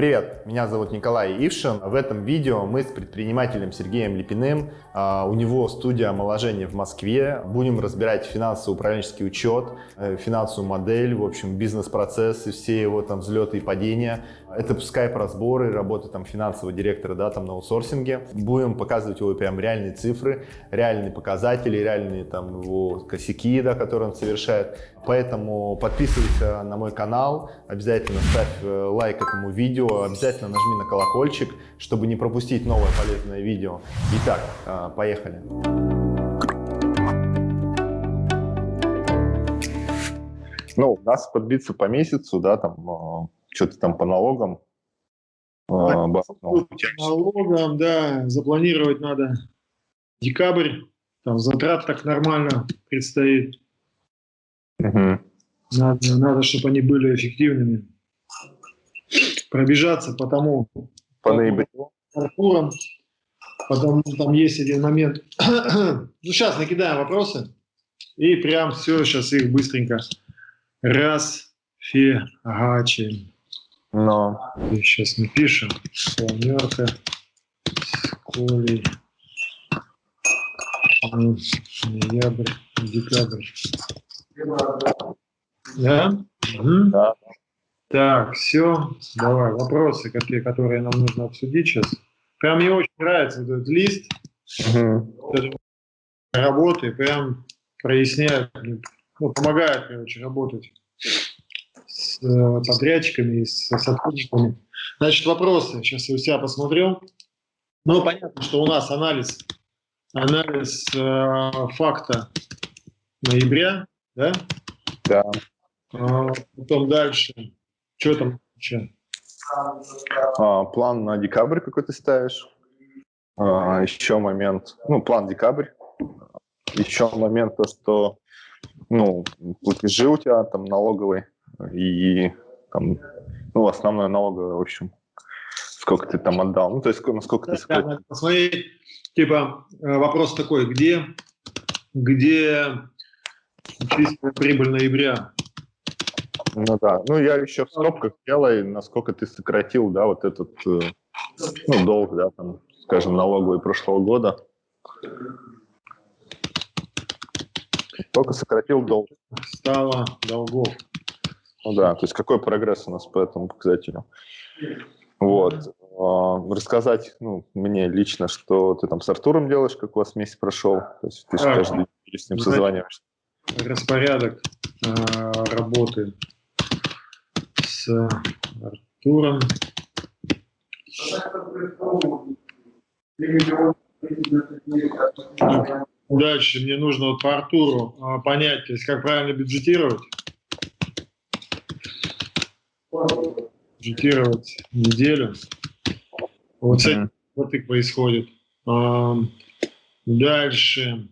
Привет, меня зовут Николай Ившин. В этом видео мы с предпринимателем Сергеем Липиным, а, у него студия омоложения в Москве, будем разбирать финансово-управленческий учет, э, финансовую модель, в общем, бизнес-процессы, все его там взлеты и падения. Это скайп-разборы, работа там финансового директора, да, там на аутсорсинге. Будем показывать его прям реальные цифры, реальные показатели, реальные там его косяки, да, которые он совершает. Поэтому подписывайся на мой канал, обязательно ставь э, лайк этому видео, обязательно нажми на колокольчик, чтобы не пропустить новое полезное видео. Итак, э, поехали. Ну, у нас подбиться по месяцу, да, там, э, что-то там по налогам. По налогам, да, запланировать надо декабрь, там затрат так нормально предстоит. Угу. Надо, надо, чтобы они были эффективными. Пробежаться по тому, по ноябрю. Артуром, потому там есть один момент. ну, сейчас накидаем вопросы. И прям все, сейчас их быстренько раз фигачим. Но. Сейчас напишем. Планерка с Колей. Ноябрь, декабрь. Да? Угу. Да. Так, все. Давай, вопросы, какие, которые нам нужно обсудить сейчас. Прям мне очень нравится этот лист угу. работы, прям проясняет, ну, помогает, короче, работать с э, подрядчиками и с сотрудниками. Значит, вопросы. Сейчас я у себя посмотрел. Ну, понятно, что у нас анализ, анализ э, факта ноября, да? Да. А, потом дальше. Что там еще? А, план на декабрь какой ты ставишь. А, еще момент, ну, план декабрь. Еще момент то, что ну, платежи у тебя там налоговые и там, ну, основное налоговое, в общем, сколько ты там отдал, ну, то есть насколько да, ты сократил. Да, посмотреть, типа, э, вопрос такой, где, где чистая прибыль ноября? Ну да, ну я еще в скобках делаю, насколько ты сократил, да, вот этот, э, ну, долг, да, там, скажем, налоговый прошлого года. Сколько сократил долг? Стало долгов. Ну да, то есть какой прогресс у нас по этому показателю. Вот. А, рассказать ну, мне лично, что ты там с Артуром делаешь, как у вас месяц прошел. То есть ты же каждый день с ним созваниваешься. Распорядок э, работы с Артуром. Дальше мне нужно вот по Артуру а, понять, то есть как правильно бюджетировать. Бюджетировать неделю. Вот этим вот и происходит. А, дальше.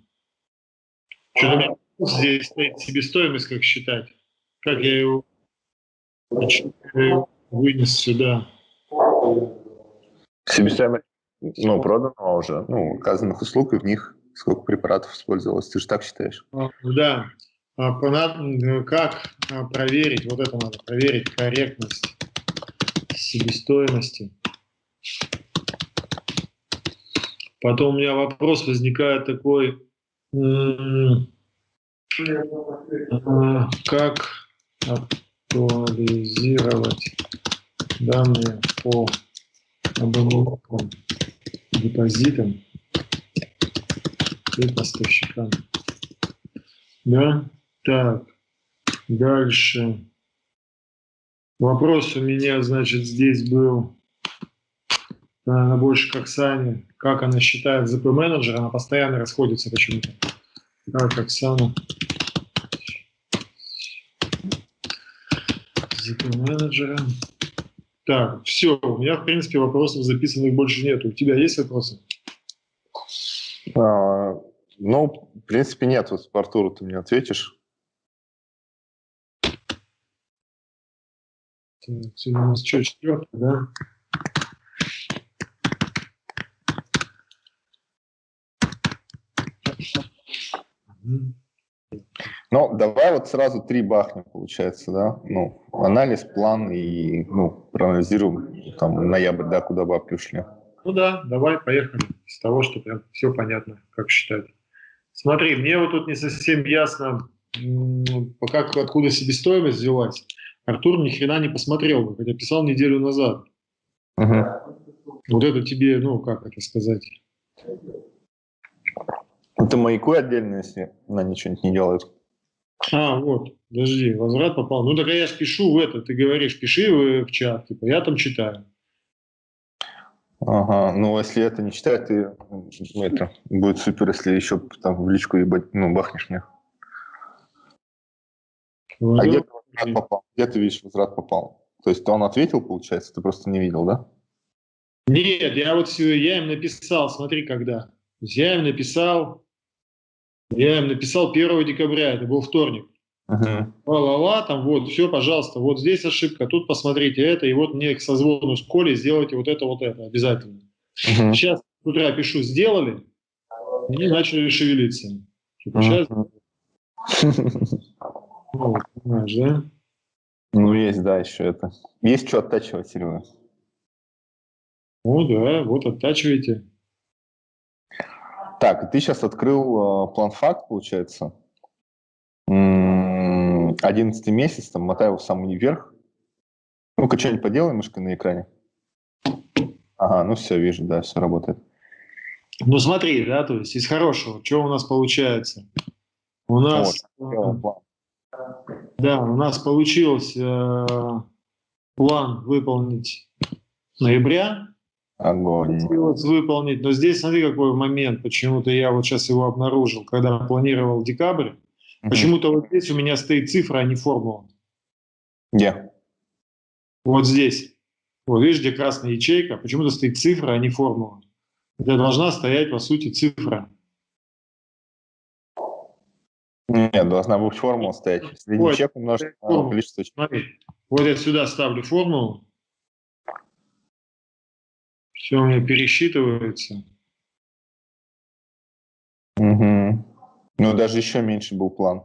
Что-то здесь стоит себестоимость, как считать. Как я его вынес сюда. Себестоимость, ну, проданного уже, ну, указанных услуг, и в них сколько препаратов использовалось, ты же так считаешь? А, да. А, как а, проверить, вот это надо, проверить корректность себестоимости. Потом у меня вопрос возникает такой, как актуализировать данные по оборотным депозитам и поставщикам. Да, так, дальше. Вопрос у меня, значит, здесь был, наверное, больше как Саня, как она считает ЗП-менеджер, она постоянно расходится почему-то. Как Оксана ЗП-менеджера. Так, все, у меня, в принципе, вопросов записанных больше нет. У тебя есть вопросы? А, ну, в принципе, нет. Вот по Артуру ты мне ответишь. Так, сегодня у нас что, четвертый, да? Ну, давай вот сразу три бахнем, получается, да? Ну, анализ, план и, ну, проанализируем там ноябрь, да, куда бабки ушли. Ну да, давай, поехали. С того, что прям все понятно, как считать. Смотри, мне вот тут не совсем ясно, как, откуда себестоимость взялась. Артур ни хрена не посмотрел, хотя писал неделю назад. Угу. Вот это тебе, ну, как это сказать? Это маяку отдельно, если она ничего не делает. А, вот, подожди, возврат попал. Ну, так я пишу в это, ты говоришь, пиши в, чат, типа, я там читаю. Ага, ну, если это не читать, ты, ну, это, будет супер, если еще там в личку ебать, ну, бахнешь мне. Ну, а где ты возврат попал? Где ты видишь возврат попал? То есть он ответил, получается, ты просто не видел, да? Нет, я вот я им написал, смотри, когда. Я им написал, я им написал 1 декабря, это был вторник. Uh-huh. Ла-ла-ла, там вот, все, пожалуйста, вот здесь ошибка, тут посмотрите это, и вот мне к созвону с Колей сделайте вот это, вот это, обязательно. Uh-huh. Сейчас с утра пишу, сделали, и начали шевелиться. Типа, сейчас... Ну, понимаешь, да? Ну, есть, да, еще это. Есть что оттачивать, Серега. Ну да, вот оттачивайте. Так, ты сейчас открыл э, план факт, получается. Одиннадцатый месяц, там, мотай его в самый вверх. Ну-ка, что-нибудь поделай мышкой на экране. Ага, ну все, вижу, да, все работает. Ну смотри, да, то есть из хорошего, что у нас получается? У нас, вот, да, у нас получилось э, план выполнить ноября, Огонь. выполнить. Но здесь смотри, какой момент. Почему-то я вот сейчас его обнаружил, когда планировал декабрь. Угу. Почему-то вот здесь у меня стоит цифра, а не формула. Где? Вот здесь. Вот видишь, где красная ячейка. Почему-то стоит цифра, а не формула. Это должна стоять, по сути, цифра. Нет, должна быть формула стоять. Средний вот, чек умножить на количество Смотри, вот я сюда ставлю формулу. Все у меня пересчитывается. Угу. Ну, даже еще меньше был план.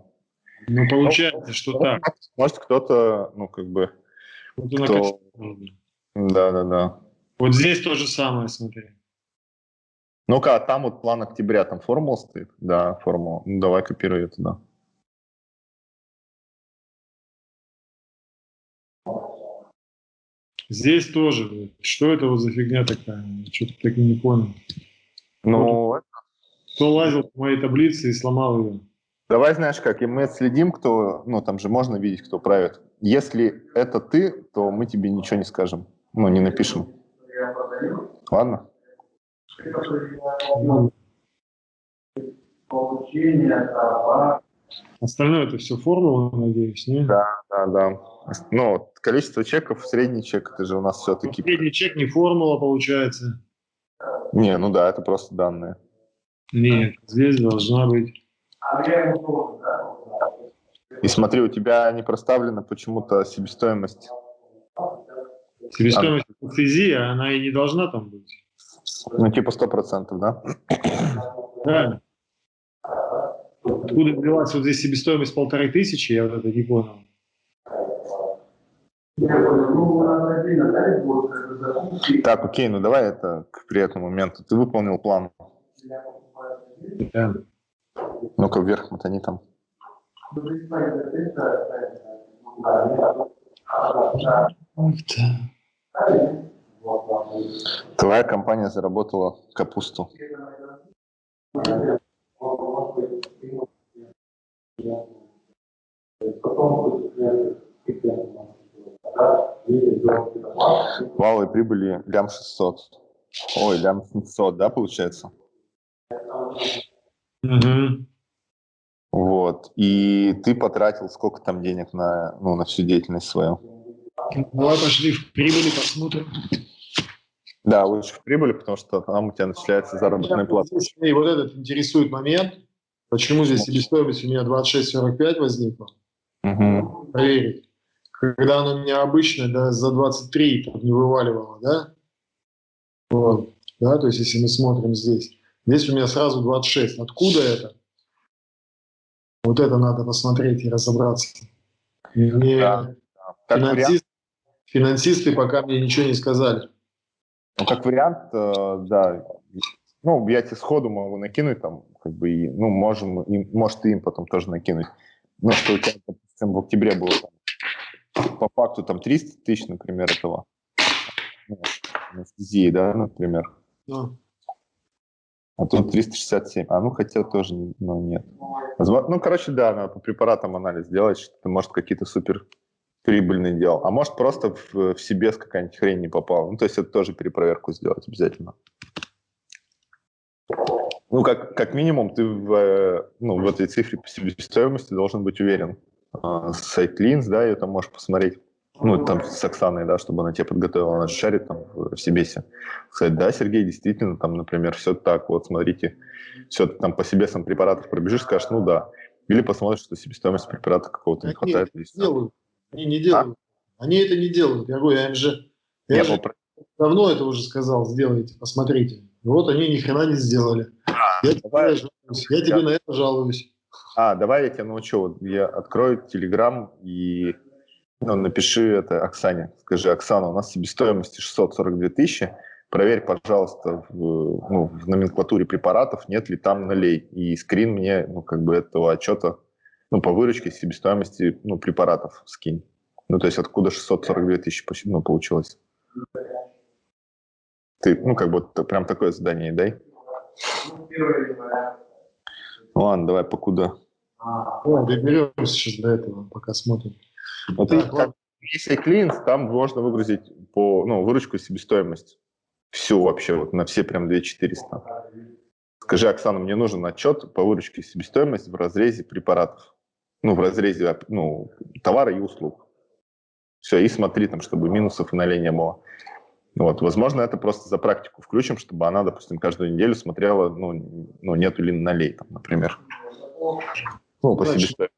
Ну, получается, ну, что так. Может, кто-то, ну, как бы... Кто... Да, да, да. Вот здесь то же самое, смотри. Ну-ка, а там вот план октября, там формула стоит? Да, формула. Ну, давай копируй это, да. Здесь тоже. Что это вот за фигня такая? Что-то так и не понял. Ну. Кто лазил по моей таблице и сломал ее? Давай, знаешь как, и мы следим, кто, ну, там же можно видеть, кто правит. Если это ты, то мы тебе ничего не скажем. Ну, не напишем. Ладно? Остальное это все формула, надеюсь, не? Да, да, да. Ну, количество чеков, средний чек, это же у нас все-таки... Ну, средний чек не формула, получается. Не, ну да, это просто данные. Нет, здесь должна быть... И смотри, у тебя не проставлена почему-то себестоимость. Себестоимость физи, она и не должна там быть. Ну, типа сто процентов, да? Да. Откуда взялась вот здесь себестоимость полторы тысячи, я вот это не понял. Так, окей, ну давай это к приятному моменту. Ты выполнил план. Да. Ну-ка вверх мотани там. Твоя компания заработала капусту. Валовой прибыли лям 600. Ой, лям 700, да, получается? Угу. Вот. И ты потратил сколько там денег на, ну, на всю деятельность свою? Давай пошли в прибыли, посмотрим. Да, лучше в прибыли, потому что там у тебя начисляется заработная плата. И вот этот интересует момент. Почему здесь себестоимость у меня 26,45 возникла? Угу. Проверить. Когда она у меня обычно да, за 23 там, не вываливала, да? Вот. Да, то есть если мы смотрим здесь. Здесь у меня сразу 26. Откуда это? Вот это надо посмотреть и разобраться. Мне да, да. Финансист, финансисты пока мне ничего не сказали. Ну, как вариант, э, да. Ну, я тебе сходу могу накинуть, там, как бы, и, ну, можем, и, может, ты им потом тоже накинуть. Ну, что у тебя, допустим, в октябре было там, по факту там 300 тысяч, например, этого ну, анестезии, да, например. Да. А тут 367. А, ну, хотя тоже, ну, нет. Ну, короче, да, надо по препаратам анализ делать, что может, какие-то супер прибыльные делал. А может, просто в, в себе какая-нибудь хрень не попала. Ну, то есть это тоже перепроверку сделать обязательно. Ну, как, как минимум, ты в, ну, в этой цифре по себестоимости должен быть уверен. А, сайт Линз, да, ее там можешь посмотреть. Ну, там с Оксаной, да, чтобы она тебя подготовила, она шарит там в Сибесе. Сказать, да, Сергей, действительно, там, например, все так, вот, смотрите, все там по себе сам препаратов пробежишь, скажешь, ну да. Или посмотришь, что себестоимость препарата какого-то не хватает. Нет, делают. Они не делают. А? Они это не делают. Я говорю, я им же, я, я же попро... давно это уже сказал, сделайте, посмотрите. Вот они ни хрена не сделали. А, я, давай, тебе, жалуюсь, я тебе на это жалуюсь. А, давай я тебя научу. Вот я открою Телеграм и ну, напиши это Оксане. Скажи, Оксана, у нас себестоимость 642 тысячи. Проверь, пожалуйста, в, ну, в номенклатуре препаратов нет ли там нулей. И скрин мне, ну, как бы этого отчета, ну, по выручке себестоимости, ну, препаратов скинь. Ну, то есть откуда 642 тысячи ну, получилось? Ты, ну, как будто прям такое задание дай. Ну, ладно, давай покуда. Ну, доберемся сейчас до этого, пока смотрим. Вот так, как, если клиент, там можно выгрузить по, ну, выручку и себестоимость. Всю вообще, вот на все прям 2400. Скажи, Оксана, мне нужен отчет по выручке и себестоимости в разрезе препаратов. Ну, в разрезе ну, товара и услуг. Все, и смотри там, чтобы минусов и налей не было. Вот, возможно, это просто за практику включим, чтобы она, допустим, каждую неделю смотрела, ну, ну нету ли налей, там, например. Ну, по себестоимости.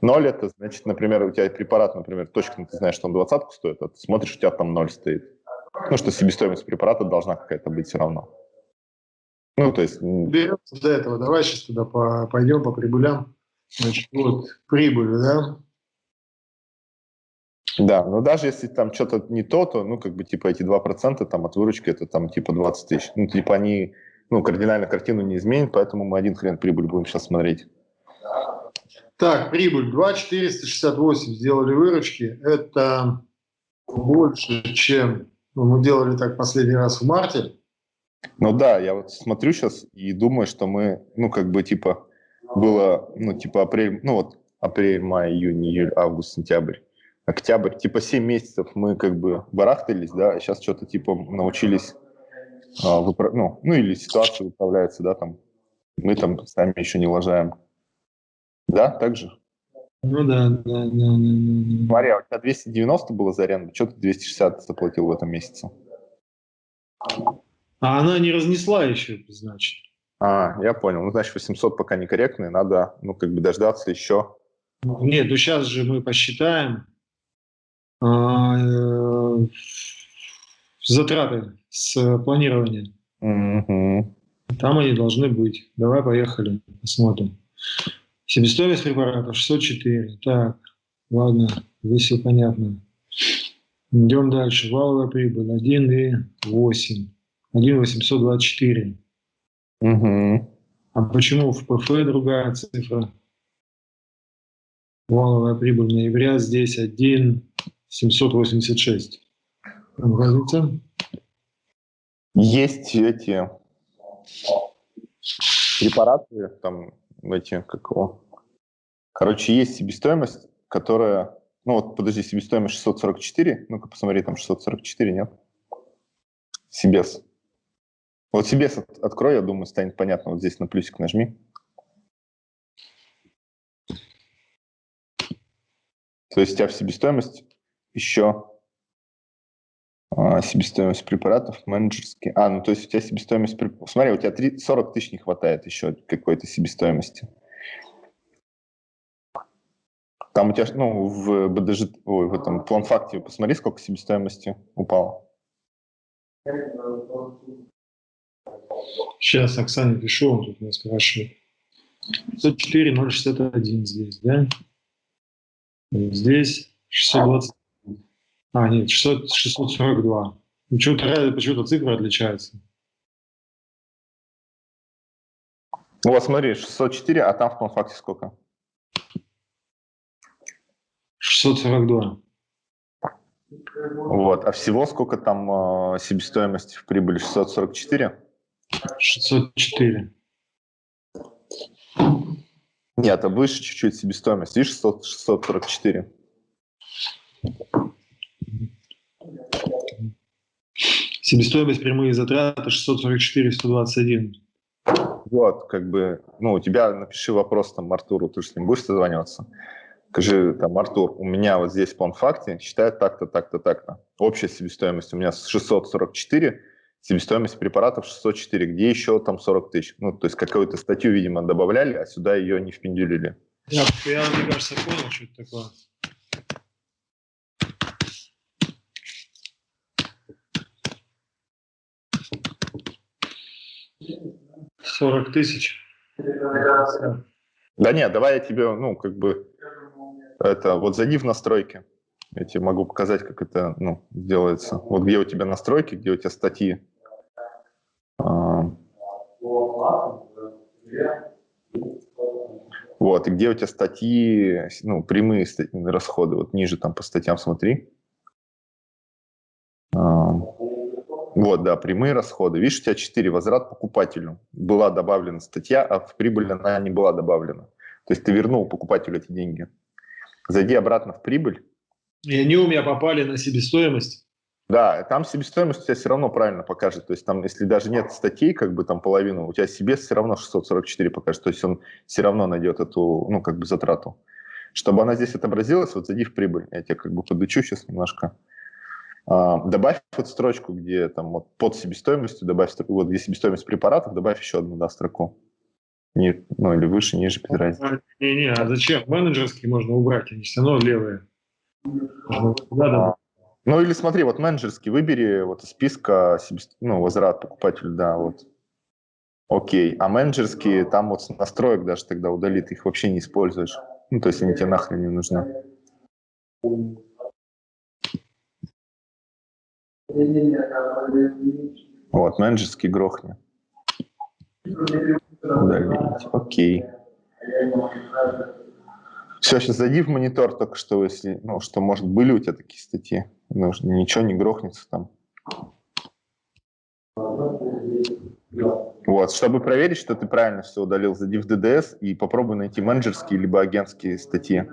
Ноль это значит, например, у тебя препарат, например, точно ты знаешь, что он двадцатку стоит, а ты смотришь, у тебя там ноль стоит. Ну, что себестоимость препарата должна какая-то быть все равно. Ну, то есть... Беремся до этого. Давай сейчас туда по, пойдем по прибылям. Значит, вот прибыль, да? Да, но даже если там что-то не то, то, ну, как бы, типа, эти 2% там от выручки, это там, типа, 20 тысяч. Ну, типа, они, ну, кардинально картину не изменят, поэтому мы один хрен прибыль будем сейчас смотреть. Так, прибыль 2,468 сделали выручки. Это больше, чем ну, мы делали так последний раз в марте. Ну да, я вот смотрю сейчас и думаю, что мы, ну как бы типа было, ну типа апрель, ну вот апрель, май, июнь, июль, август, сентябрь, октябрь, типа 7 месяцев мы как бы барахтались, да, а сейчас что-то типа научились, а, выпра- ну, ну или ситуация управляется, да, там, мы там сами еще не лажаем. Да, так же? Ну да, да, да, да, да. Смотри, а у тебя 290 было за аренду, что ты 260 заплатил в этом месяце? А она не разнесла еще, значит. А, я понял. Ну, значит, 800 пока некорректные, надо, ну, как бы дождаться еще. Нет, ну сейчас же мы посчитаем а, э, затраты с планирования. Угу. Там они должны быть. Давай поехали, посмотрим. Себестоимость препарата 604. Так, ладно, здесь все понятно. Идем дальше. Валовая прибыль 1,8. 1,824. Угу. А почему в ПФ другая цифра? Валовая прибыль ноября здесь 1,786. Разница? Есть эти препараты, там эти, как его, короче, есть себестоимость, которая, ну вот, подожди, себестоимость 644, ну-ка посмотри, там 644, нет? Себес. Вот Себес от, открой, я думаю, станет понятно, вот здесь на плюсик нажми. То есть у тебя в себестоимость еще а, себестоимость препаратов менеджерские. А, ну то есть у тебя себестоимость... Смотри, у тебя 3, 40 тысяч не хватает еще какой-то себестоимости. Там у тебя, ну, в БДЖ, ой, в этом план-факте посмотри, сколько себестоимости упало. Сейчас Оксане пишу, он тут меня спрашивает. 604, 061 здесь, да? Здесь 620. А, нет, 600, 642. Почему-то, почему-то цифры отличаются. Вот смотри, 604, а там в том факте сколько? 642. Вот, а всего сколько там э, себестоимости в прибыли? 644? 604. Нет, а выше чуть-чуть себестоимость. Видишь, 600, 644. Себестоимость прямые затраты 644 121. Вот, как бы, ну, у тебя напиши вопрос там Артуру, ты же с ним будешь созваниваться. Скажи, там, Артур, у меня вот здесь по факте считают так-то, так-то, так-то. Общая себестоимость у меня 644, себестоимость препаратов 604, где еще там 40 тысяч. Ну, то есть какую-то статью, видимо, добавляли, а сюда ее не впендюлили. Я, я мне кажется, понял, что это такое. Сорок тысяч. Да нет, давай я тебе, ну, как бы, это, вот зайди в настройки. Я тебе могу показать, как это, ну, делается. Вот где у тебя настройки, где у тебя статьи. Вот, и где у тебя статьи, ну, прямые расходы, вот ниже там по статьям смотри. А, вот, да, прямые расходы. Видишь, у тебя 4, возврат покупателю. Была добавлена статья, а в прибыль она не была добавлена. То есть ты вернул покупателю эти деньги. Зайди обратно в прибыль. И они у меня попали на себестоимость. Да, там себестоимость у тебя все равно правильно покажет. То есть там, если даже нет статей, как бы там половину, у тебя себе все равно 644 покажет. То есть он все равно найдет эту, ну, как бы затрату. Чтобы она здесь отобразилась, вот зайди в прибыль. Я тебя как бы подучу сейчас немножко. А, добавь вот строчку, где там вот под себестоимостью, добавь вот где себестоимость препаратов, добавь еще одну да, строку. Не, ну или выше, ниже, без разницы. Не-не, а зачем? Менеджерские можно убрать, они все равно левые. Надо, ну или смотри, вот менеджерский выбери вот из списка ну, возврат покупателю, да, вот. Окей, а менеджерские там вот настроек даже тогда удалит, их вообще не используешь. Ну, то есть они тебе нахрен не нужны. Вот, менеджерский грохни. Удалить, окей. Все, сейчас зайди в монитор только что, если, ну, что, может, были у тебя такие статьи, ну, ничего не грохнется там. Вот, чтобы проверить, что ты правильно все удалил, зайди в DDS и попробуй найти менеджерские либо агентские статьи.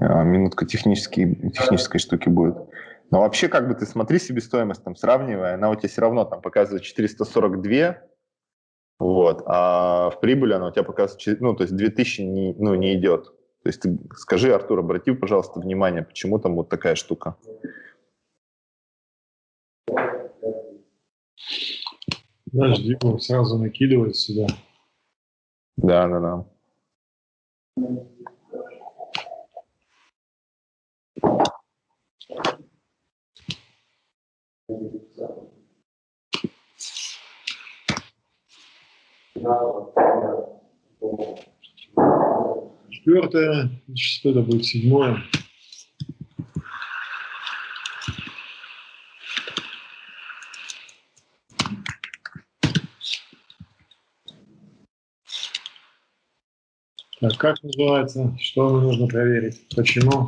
А, минутка технической, технической штуки будет. Но вообще, как бы ты смотри себестоимость, там, сравнивая, она у тебя все равно там показывает 442, вот. А в прибыли она у тебя показывает, ну, то есть 2000 не, ну, не идет. То есть ты скажи, Артур, обрати, пожалуйста, внимание, почему там вот такая штука. Подожди, он сразу накидывает сюда. Да, да, да. Thank you. Четвертое, что это будет седьмое. Так, как называется? Что нам нужно проверить? Почему?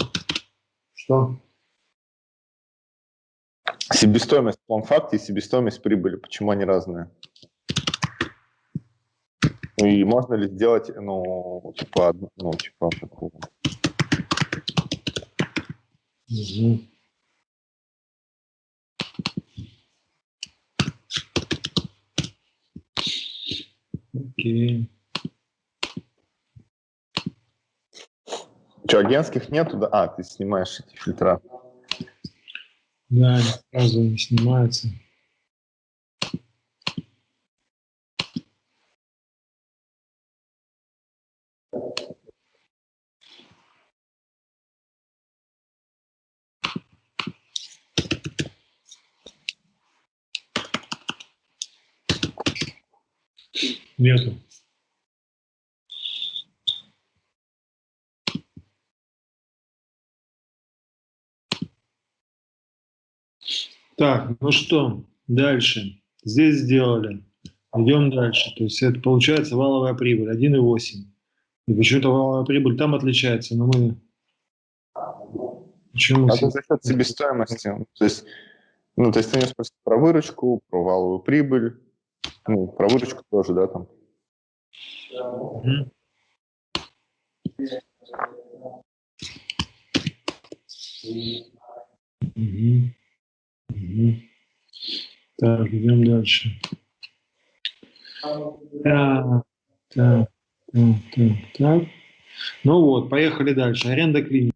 Что? Себестоимость план факте и себестоимость прибыли. Почему они разные? Ну и можно ли сделать, ну, типа, ну, типа такого. Угу. Окей. Что, агентских нету? Да? А, ты снимаешь эти фильтра. Да, сразу не снимаются. Нету. Так, ну что, дальше. Здесь сделали. Идем дальше. То есть это получается валовая прибыль 1,8. И почему-то валовая прибыль там отличается, но мы... Почему? Это за счет себестоимости. То есть, ну, то есть ты не спросил про выручку, про валовую прибыль, ну, про выручку тоже, да, там. Угу. Угу. Так, идем дальше. Так, так, так, так, так. Ну вот, поехали дальше. Аренда клиники.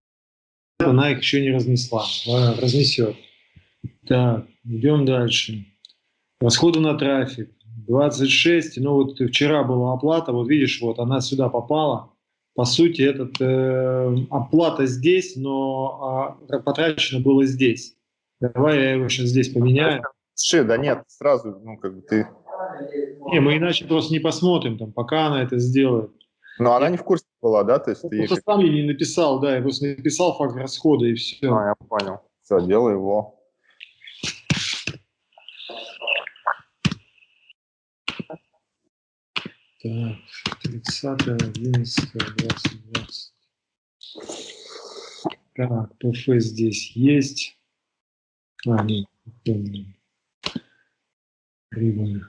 Она их еще не разнесла. Разнесет. Так, идем дальше. Расходы на трафик. 26. Ну вот вчера была оплата. Вот видишь, вот она сюда попала. По сути, этот, э, оплата здесь, но э, потрачено было здесь. Давай я его сейчас здесь поменяю. Слушай, да нет, сразу, ну, как бы ты... Не, мы иначе просто не посмотрим, там, пока она это сделает. Но она не в курсе была, да? То есть ты просто ей... сам я не написал, да, я просто написал факт расхода и все. А, я понял. Все, делай его. Так, 30 11 20 20 Так, ПФ здесь есть. А, нет, помню. Прибыль.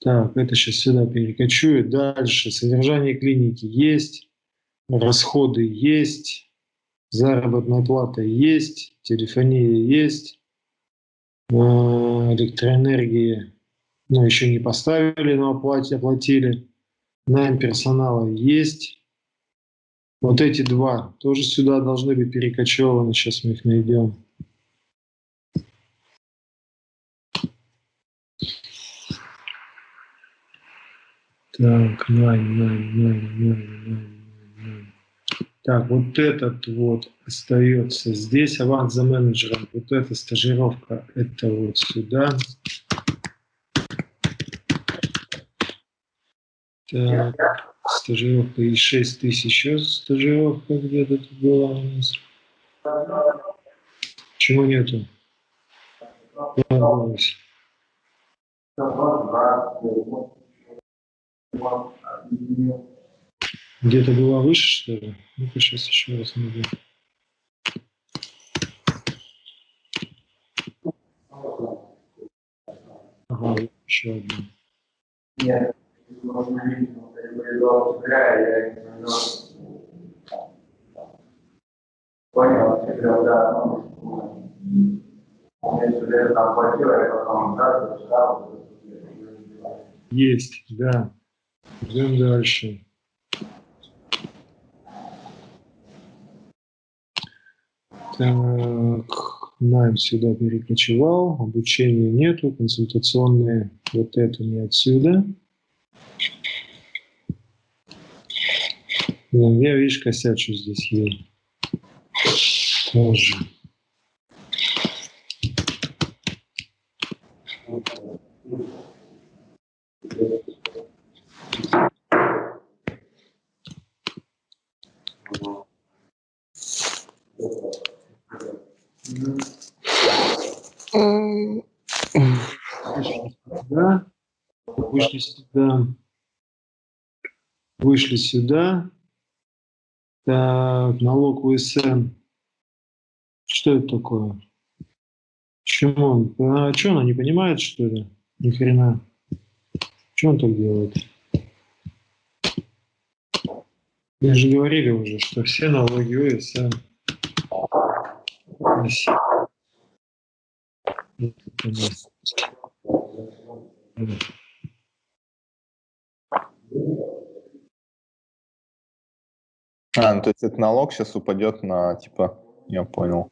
Так, это сейчас сюда перекочует. Дальше. Содержание клиники есть. Расходы есть. Заработная плата есть. Телефония есть. А, ну, еще не поставили, но оплате, оплатили. Найм персонала есть. Вот эти два тоже сюда должны быть перекочеваны. Сейчас мы их найдем. Так, найм, найм, найм, найм, найм. Так, вот этот вот остается здесь, аванс за менеджером. Вот эта стажировка, это вот сюда. Так стажировка и 6 тысяч еще стажировка где-то была у нас. Чего нету? Где-то была выше, что ли? Ну-ка, сейчас еще раз найду. Ага, еще одна poi non si creò Если там хватило, потом дальше стал. Есть, да. Идем дальше. Так, найм сюда перекочевал, обучения нету, консультационные вот это не отсюда. Ну, я, видишь, косячу здесь ей. Тоже. Да. Вышли сюда. Вышли сюда. Так, налог УСН. Что это такое? Почему он? А что, она не понимает, что ли? Ни хрена. Что он так делает? Мы же говорили уже, что все налоги УСН. А, ну, то есть этот налог сейчас упадет на, типа, я понял.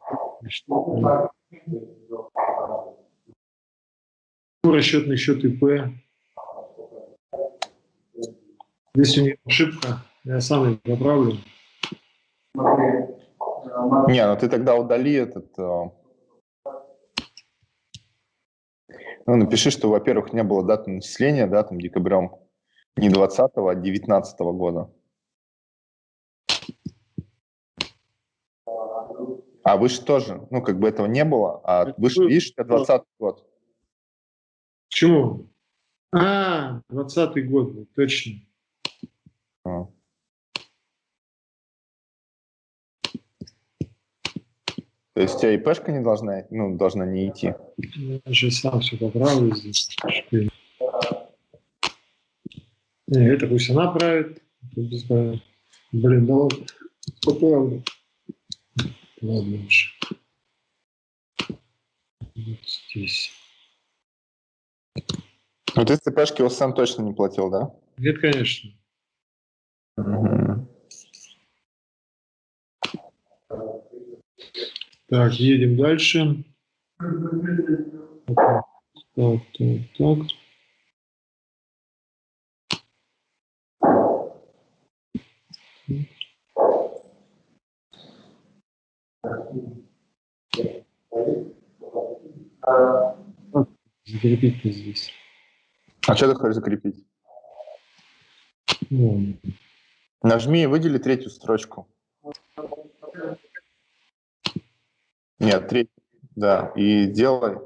Расчетный счет ИП. Здесь у нее ошибка, я сам ее поправлю. Не, ну ты тогда удали этот... Э, Ну, напиши, что, во-первых, не было даты начисления, да, там, декабрем не 20 а 19 года. А выше тоже, ну, как бы этого не было, а выше, видишь, 20 год. Почему? А, 20 год, точно. А. То есть у тебя ИПшка не должна, ну, должна не идти? Я же сам все поправлю здесь. Не, это пусть она правит. Блин, да ладно. Ладно уж. Вот здесь. Ну ты ЦПшки сам точно не платил, да? Нет, конечно. Угу. Так, едем дальше. Так, так, так. Закрепить-то здесь. А что ты хочешь закрепить? Ну. Нажми и выдели третью строчку. Нет, третий, да. И делай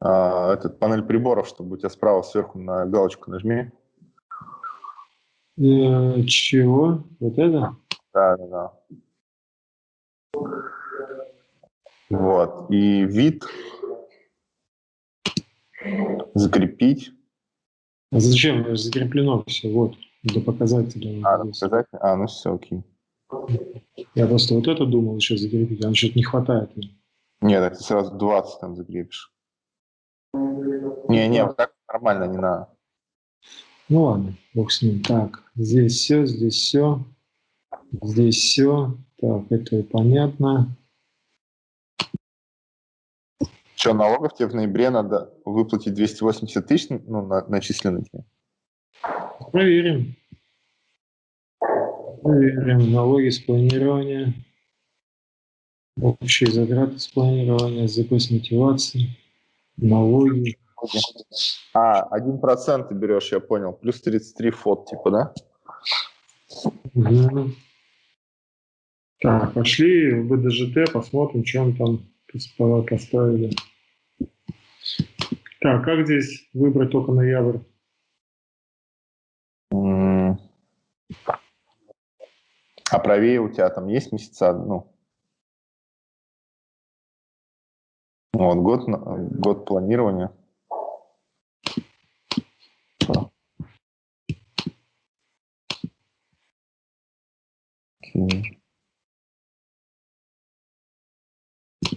а, этот панель приборов, чтобы у тебя справа сверху на галочку нажми. Э, чего? Вот это? Да, да, да. Вот. И вид закрепить. А зачем? Закреплено все. Вот. До показателя. А, показатель? А, ну все, окей. Я просто вот это думал еще закрепить, а что-то не хватает. Нет, так ты сразу 20 там закрепишь. Не, не, вот так нормально, не надо. Ну ладно, бог с ним. Так, здесь все, здесь все, здесь все. Так, это понятно. Что, налогов тебе в ноябре надо выплатить 280 тысяч, ну, на, начисленных? Проверим. Проверим налоги с планирования. Общие затраты с планирования, запас мотивации, налоги. А, один процент ты берешь, я понял. Плюс 33 фот, типа, да? Угу. Так, пошли в БДЖТ, посмотрим, он там поставили. Так, как здесь выбрать только ноябрь? А правее у тебя там есть месяца, ну, Вот, год, год планирования.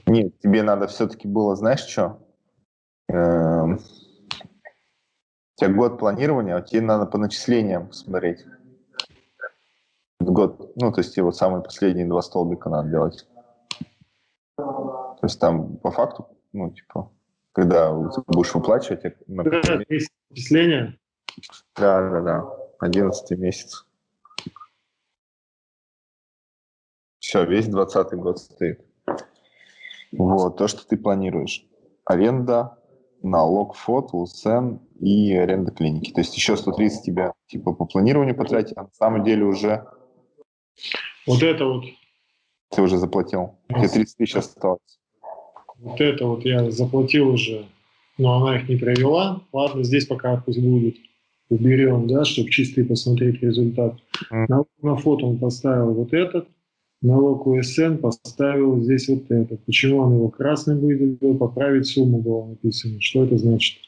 Нет, тебе надо все-таки было, знаешь что? Эм, у тебя год планирования, а тебе надо по начислениям посмотреть. Год, ну, то есть тебе вот самые последние два столбика надо делать. То есть там по факту, ну, типа, когда будешь выплачивать... Например, начисление? Да, да, да. Одиннадцатый месяц. Все, весь двадцатый год стоит. Вот, то, что ты планируешь. Аренда, налог ФОТ, УСН и аренда клиники. То есть еще 130 тебя типа по планированию потратить, а на самом деле уже... Вот это вот. Ты уже заплатил. Тебе 30 тысяч осталось. Вот это вот я заплатил уже, но она их не провела. Ладно, здесь пока пусть будет. Уберем, да, чтобы чистый посмотреть результат. Mm. На, на фото он поставил вот этот, налог УСН поставил здесь вот этот. Почему он его красным выделил? Поправить сумму было написано. Что это значит?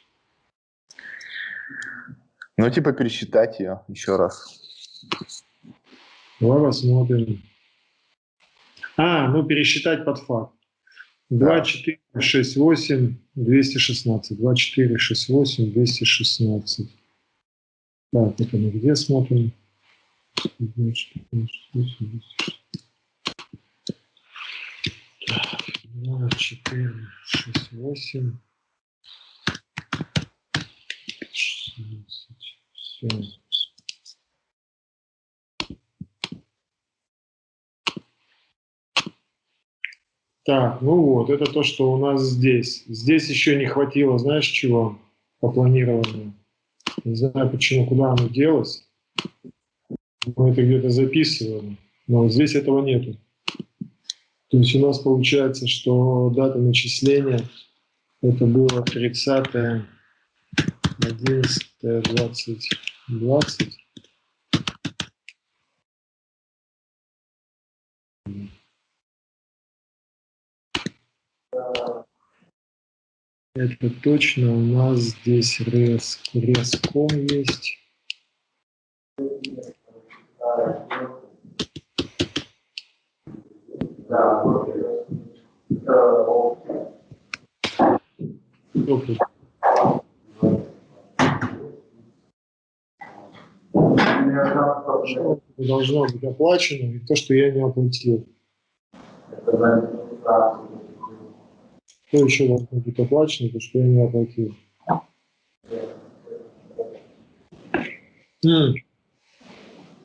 Ну, типа пересчитать ее еще раз. Давай посмотрим. А, ну пересчитать под факт. 2, 4, 6, 8, 216. 2, 4, 6, 8, 216. Так, это мы где смотрим? 2, 4, 6, 8, 2, 4, 6, 8, 16. Все. Так, ну вот, это то, что у нас здесь. Здесь еще не хватило, знаешь чего? по планированию. Не знаю, почему, куда оно делось. Мы это где-то записывали, но здесь этого нету. То есть у нас получается, что дата начисления это было 30 11 20 20 Это точно у нас здесь рез, резком есть. Должно быть оплачено, и то, что я не оплатил. Что еще должно быть оплачено, то, что я не оплатил?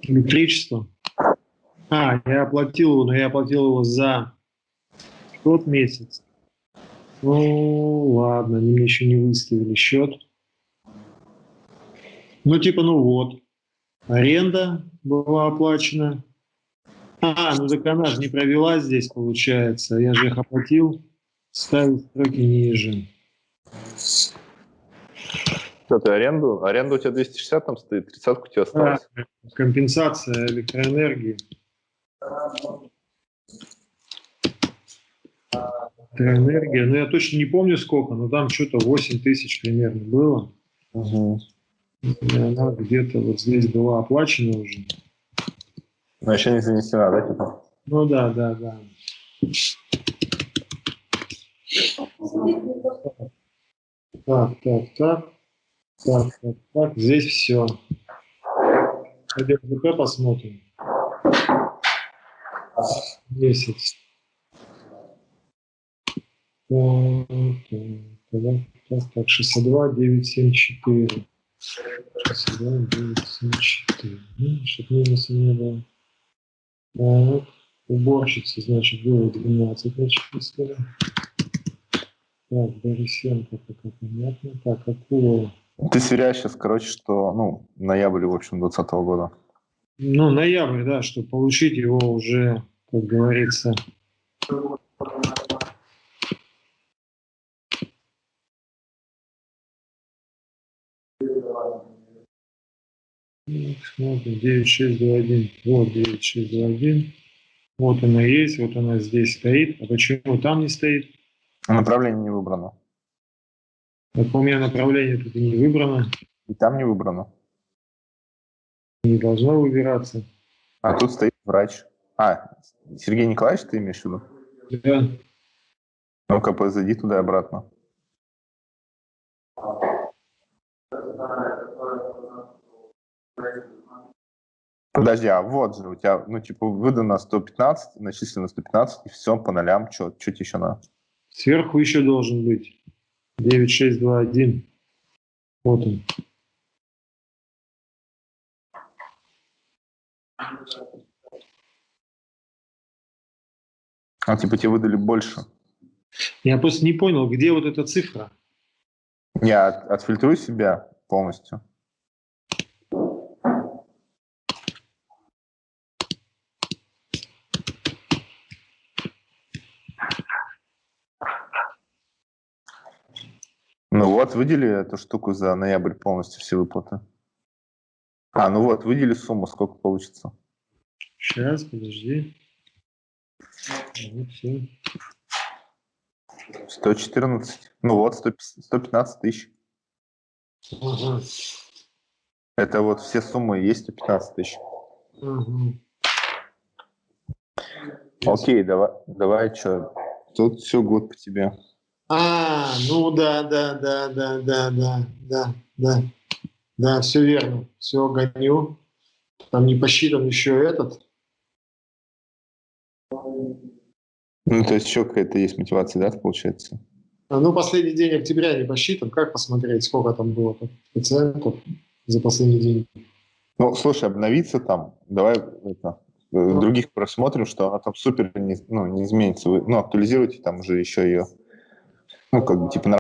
Электричество. А, я оплатил его, но я оплатил его за тот месяц. Ну, ладно, они мне еще не выставили счет. Ну, типа, ну вот. Аренда была оплачена. А, ну так она же не провела здесь, получается. Я же их оплатил. Ставить строки ниже. Что ты аренду? Аренда у тебя 260 там стоит, 30 у тебя осталось. А, компенсация электроэнергии. Электроэнергия, ну я точно не помню сколько, но там что-то 8 тысяч примерно было. Угу. И она где-то вот здесь была оплачена уже. Но еще не занесена, да, типа? Ну да, да, да. Так, так, так. Так, так, так. Здесь все. Пойдем посмотрим. Месяц. Так, так, так, так, 62, 974. 62, 974. Ну, чтобы минуса не было. Так, уборщица, значит, было 12 начислили. Так, Борисенко, пока понятно. Так, Акулова. Ты сверяешь сейчас, короче, что, ну, ноябрь, в общем, 2020 года. Ну, ноябрь, да, чтобы получить его уже, как говорится, Смотрим, 9621. Вот 9621. Вот она есть, вот она здесь стоит. А почему там не стоит? Направление не выбрано. Так у меня направление тут и не выбрано. И там не выбрано. Не должно выбираться. А тут стоит врач. А, Сергей Николаевич, ты имеешь в виду? Да. Ну-ка, зайди туда и обратно. Подожди, а вот же у тебя, ну, типа, выдано 115, начислено 115, и все по нолям, что тебе еще надо? Сверху еще должен быть 9621. Вот он. А типа тебе выдали больше? Я просто не понял, где вот эта цифра? Я от, отфильтрую себя полностью. Ну вот, выдели эту штуку за ноябрь полностью все выплаты. А, ну вот, выдели сумму, сколько получится. Сейчас, подожди. Вот все. 114. Ну вот, 115 тысяч. Ага. Это вот все суммы есть 115 тысяч. Ага. Окей, давай, давай, что? Тут все год по тебе. А, ну да, да, да, да, да, да, да, да. Да, все верно. Все гоню. Там не посчитан еще этот. Ну, то есть еще какая-то есть мотивация, да, получается? А, ну, последний день октября не посчитан. Как посмотреть, сколько там было пациентов за последний день? Ну, слушай, обновиться там, давай это, ну. других просмотрим, что она там супер не, ну, не изменится. Вы, ну, актуализируйте там уже еще ее ну, как бы, типа,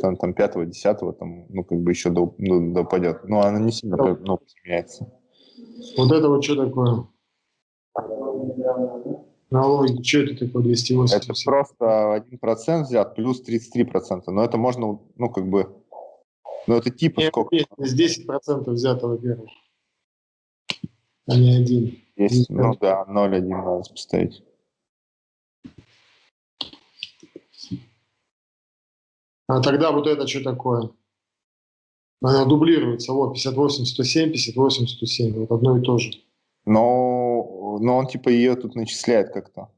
там, там 5-10, там, ну, как бы еще до, ну, допадет. Но она не сильно ну, поменяется. Вот это вот что такое? Налоги, что это такое 280? Это просто 1% взят, плюс 33%. Но это можно, ну, как бы, ну, это типа Нет, сколько? Здесь 10% взято, во-первых, а не один. Есть, ну да, 0,1 надо поставить. А тогда вот это что такое? Она дублируется. Вот, 58, 107, 58, 107. Вот одно и то же. Но, но он типа ее тут начисляет как-то.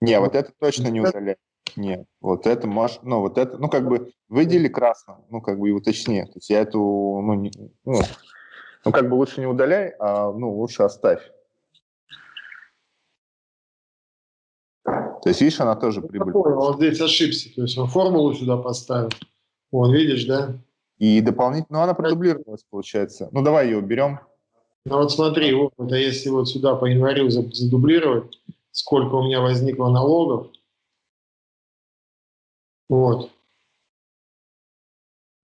Не, вот это точно не удаляет. Нет, вот это можешь, ну вот это, ну как бы выдели красным, ну как бы и уточни. То есть я эту, ну, не, ну, ну как бы лучше не удаляй, а ну лучше оставь. То есть, видишь, она тоже прибыль. Ну, он здесь ошибся, то есть он формулу сюда поставил. Вон, видишь, да? И дополнительно, ну она продублировалась, получается. Ну давай ее уберем. Ну вот смотри, вот это если вот сюда по январю задублировать, сколько у меня возникло налогов, вот.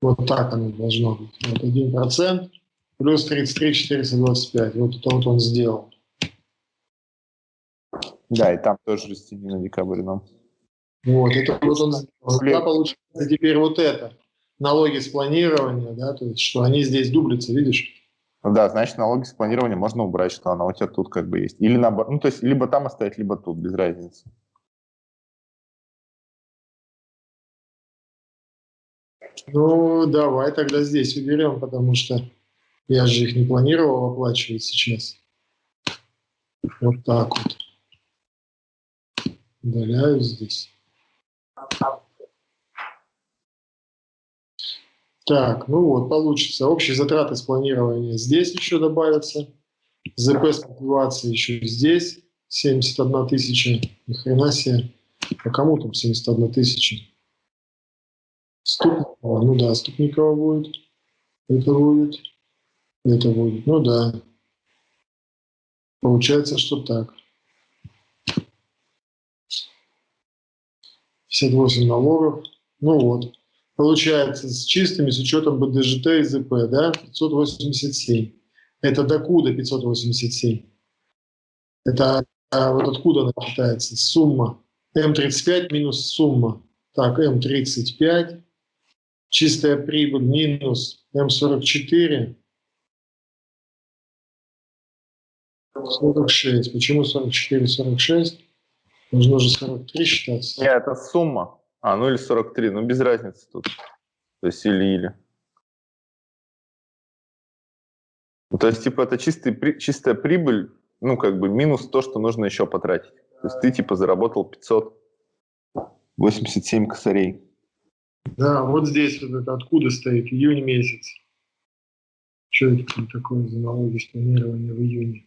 Вот так оно должно быть. Вот 1% плюс 33 425. Вот это вот он сделал. Да, и там тоже растение на декабрь нам. Вот, это вот он сделал. Да, получается теперь вот это. Налоги с планирования, да, то есть, что они здесь дублятся, видишь? Ну да, значит, налоги с планирования можно убрать, что она у тебя тут как бы есть. Или наоборот, ну то есть, либо там оставить, либо тут, без разницы. Ну, давай тогда здесь уберем, потому что я же их не планировал оплачивать сейчас. Вот так вот. Удаляю здесь. Так, ну вот, получится. Общие затраты спланирования здесь еще добавятся. ЗП с мотивацией еще здесь. 71 тысяча. Ни хрена себе. А кому там 71 тысяча? Ступникова. Ну да, Ступникова будет. Это будет. Это будет. Ну да. Получается, что так. 58 налогов. Ну вот. Получается, с чистыми, с учетом БДЖТ и ЗП, да, 587. Это докуда 587? Это а вот откуда она считается? Сумма. М35 минус сумма. Так, М35. Чистая прибыль минус М44. 46. Почему 44, 46? Должно же 43 считаться. Нет, это сумма. А, ну или 43, ну без разницы тут. То есть или-или. Ну, то есть, типа, это чистый, чистая прибыль, ну, как бы минус то, что нужно еще потратить. То есть ты, типа, заработал 587 косарей. Да, вот здесь вот это откуда стоит, июнь месяц. Что это такое за налоги планирования в июне?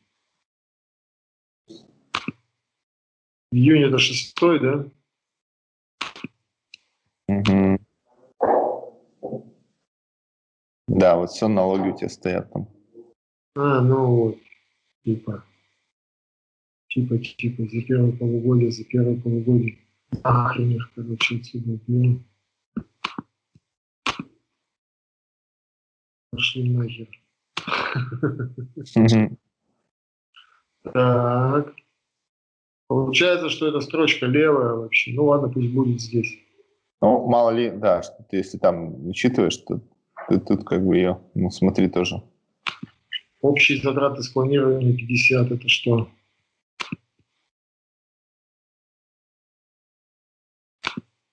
Июнь это шестой, да? Угу. Да, вот все налоги у тебя стоят там. А, ну вот, типа, типа, типа, за первое полугодие, за первое полугодие. Охренеть, короче, отсюда, блин. Пошли нахер. Так. Получается, что эта строчка левая вообще. Ну ладно, пусть будет здесь. Ну, мало ли, да, что ты, если там учитываешь, то ты тут как бы ее, ну, смотри тоже. Общие затраты спланирования 50, это что?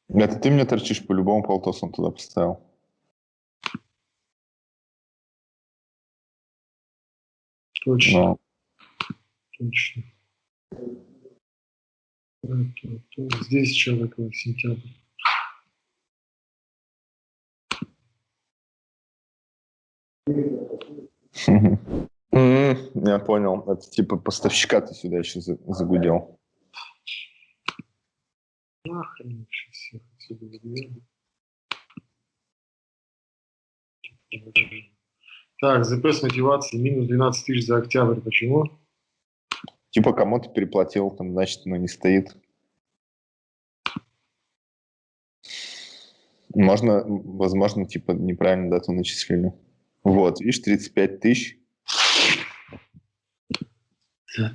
Это ты мне торчишь по-любому полтосом туда поставил. Точно. Но. Точно. Здесь еще такой сентябрь. Я понял. Это типа поставщика ты сюда еще загудел. Нахрен всех отсюда Так, ЗП с мотивацией минус 12 тысяч за октябрь. Почему? Типа кому-то переплатил, там, значит, оно не стоит. Можно, возможно, типа неправильно дату начислили. Вот, видишь, 35 тысяч.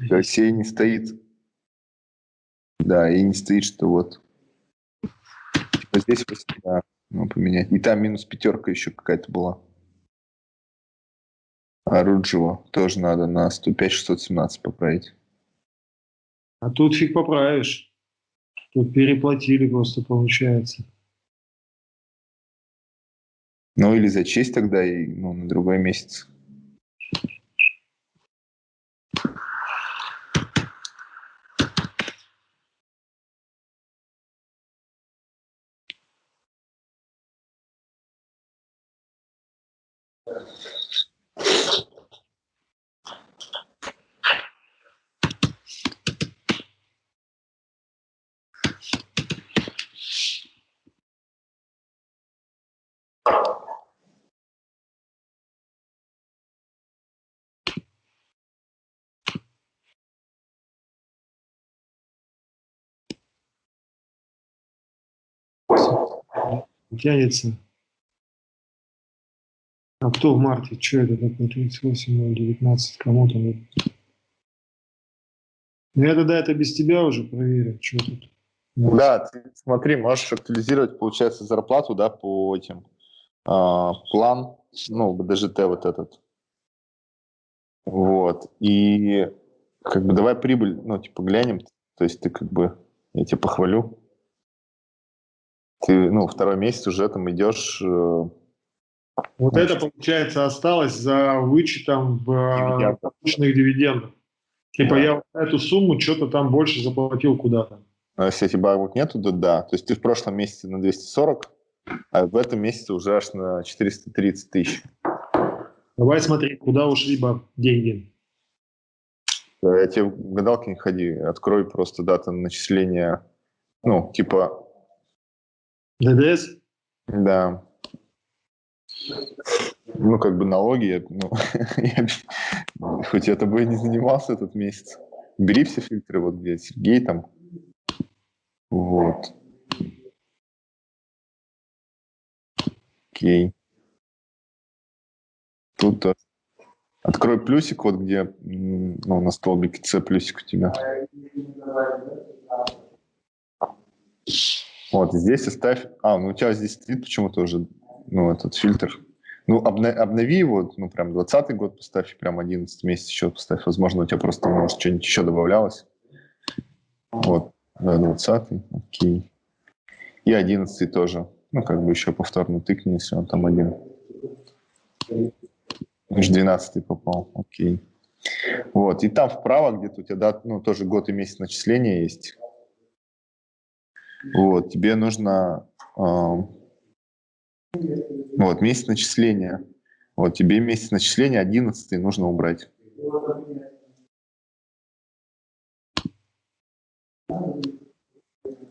Россия не стоит. Да, и не стоит, что вот. Типа здесь да, ну, поменять. И там минус пятерка еще какая-то была. А Руджева тоже надо на 105-617 поправить. А тут фиг поправишь. Тут переплатили просто, получается. Ну или зачесть тогда и ну, на другой месяц. Тянется. А кто в марте? Что это такое? 38, 19, кому там? Ну, я тогда это без тебя уже проверю, что тут. Да, ты смотри, можешь актуализировать, получается, зарплату, да, по этим. Э, план, ну, БДЖТ вот этот. Вот. И как бы давай прибыль, ну, типа, глянем. То есть ты как бы, я тебя похвалю ты, ну, второй месяц уже там идешь... Э, вот это, получается, осталось за вычетом в э, полученных дивидендов. Типа да. я эту сумму что-то там больше заплатил куда-то. А если этих бабок нету, то да. То есть ты в прошлом месяце на 240, а в этом месяце уже аж на 430 тысяч. Давай смотри, куда ушли баб деньги. Я тебе в гадалки не ходи, открой просто дату начисления, ну, типа ДДС? Да. Ну, как бы налоги, ну, я, хоть я тобой не занимался этот месяц. Бери все фильтры, вот где Сергей там. Вот. Окей. Тут открой плюсик, вот где ну, на столбике С плюсик у тебя. Вот, здесь оставь... А, ну у тебя здесь стоит почему-то уже, ну, этот фильтр. Ну, обна... обнови его, ну, прям 20 год поставь, прям 11 месяц еще поставь. Возможно, у тебя просто, может, что-нибудь еще добавлялось. Вот, да, 20 окей. И 11 тоже. Ну, как бы еще повторно тыкни, если он там один. Лишь 12 попал, окей. Вот, и там вправо где-то у тебя, да, ну, тоже год и месяц начисления есть. Вот, тебе нужно э, вот, месяц начисления. Вот, тебе месяц начисления 11 нужно убрать.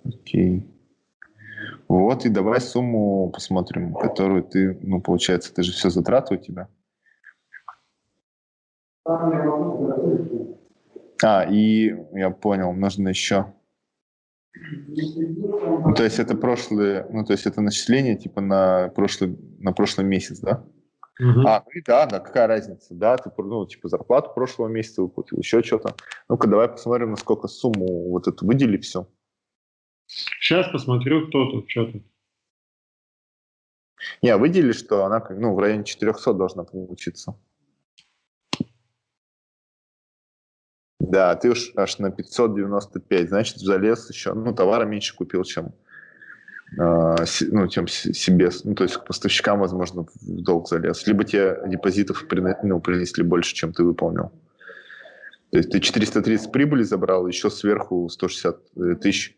Окей. Вот, и давай сумму посмотрим, которую ты, ну, получается, это же все затраты у тебя. А, и я понял, нужно еще ну, то есть это прошлые, ну, то есть это начисление типа на прошлый, на прошлый месяц, да? Угу. А, ну и да, да, какая разница, да, ты, ну, типа, зарплату прошлого месяца выплатил, еще что-то. Ну-ка, давай посмотрим, насколько сумму вот эту выдели все. Сейчас посмотрю, кто тут, что тут. Не, выдели, что она, ну, в районе 400 должна получиться. Да, ты уж аж на 595, значит, залез еще, ну, товара меньше купил, чем, э, ну, чем себе, ну, то есть к поставщикам, возможно, в долг залез. Либо тебе депозитов ну, принесли больше, чем ты выполнил. То есть ты 430 прибыли забрал, еще сверху 160 э, тысяч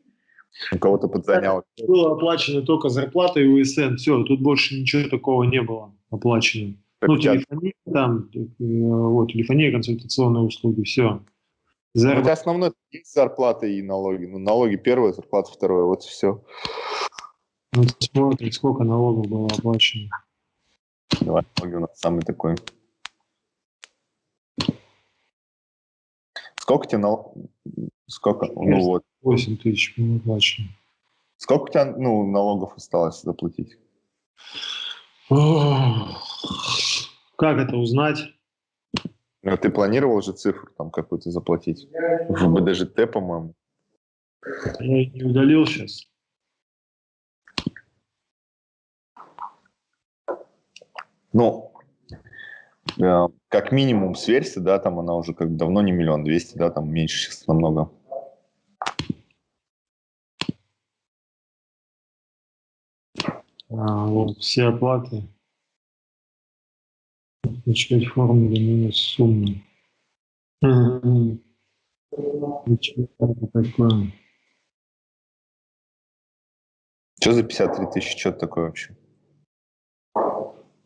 у кого-то подзанял. Было оплачено только зарплата и УСН, все, тут больше ничего такого не было оплачено. Так ну, телефония, там, э, вот, телефония, консультационные услуги, все. Зарп... Ну, это основной зарплата и налоги. Ну, налоги первая, зарплата вторая, вот и все. Ну, смотри, сколько налогов было оплачено. Давай, налоги у нас самый такой. Сколько тебе налог? Сколько? Ну, вот. 8 тысяч было оплачено. Сколько у тебя ну, налогов осталось заплатить? Как это узнать? Ну, ты планировал же цифру там какую-то заплатить? В БДЖТ, по-моему. Я не удалил сейчас. Ну, э, как минимум сверься, да, там она уже как давно не миллион двести, да, там меньше сейчас намного. А, вот все оплаты. Начать формулу минус суммы. Что такое? Что за 53 тысячи? Что это такое вообще?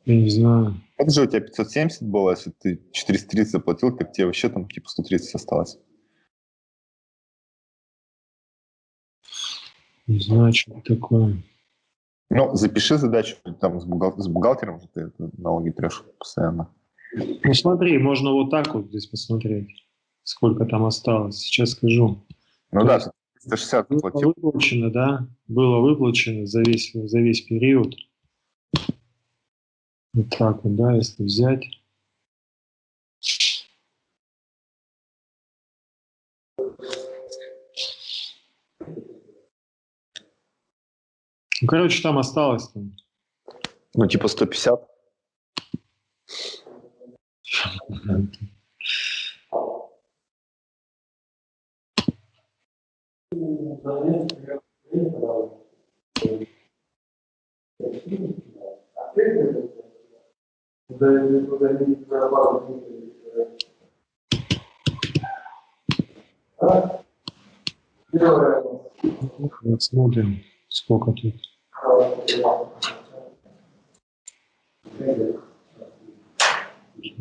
Я не знаю. Это же у тебя 570 было, если ты 430 заплатил, так тебе вообще там типа 130 осталось. Не знаю, что это такое. Ну, запиши задачу там с, бухгал- с бухгалтером, что ты налоги трешь постоянно. Ну смотри, можно вот так вот здесь посмотреть, сколько там осталось. Сейчас скажу. Ну То да, есть- 160 Было заплатил. выплачено, да? Было выплачено за весь, за весь период. Вот так вот, да, если взять. Ну, короче, там осталось там. Ну, типа 150. Вот смотрим, сколько тут.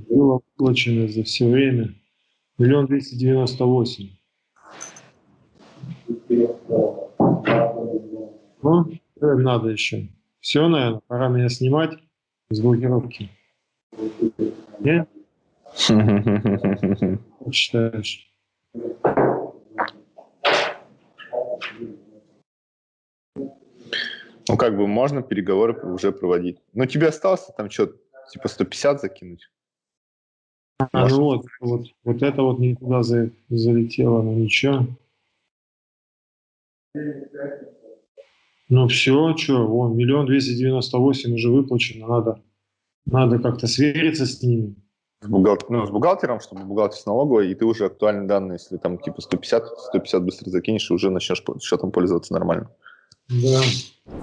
Было выплачено за все время миллион двести девяносто восемь. Ну, надо еще? Все, наверное, пора меня снимать с блокировки. Нет? Как считаешь? Ну, как бы можно переговоры уже проводить. Ну, тебе осталось там что, типа 150 закинуть? А, Может. ну вот, вот, вот это вот не туда за- залетело, но ничего. Ну все, что, вон, миллион двести девяносто восемь уже выплачено, надо, надо как-то свериться с ними. С, бухгал- ну, с бухгалтером, чтобы бухгалтер с налоговой, и ты уже актуальные данные, если там типа 150, 150 быстро закинешь, и уже начнешь счетом пользоваться нормально. Да.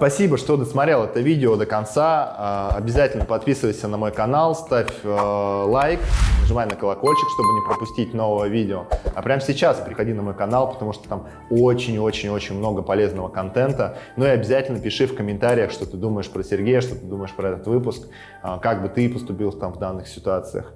Спасибо, что досмотрел это видео до конца. А, Обязательно подписывайся на мой канал, ставь э, лайк, нажимай на колокольчик, чтобы не пропустить нового видео. А прямо сейчас приходи на мой канал, потому что там очень-очень-очень много полезного контента. Ну и обязательно пиши в комментариях, что ты думаешь про Сергея, что ты думаешь про этот выпуск, а, как бы ты поступил там в данных ситуациях.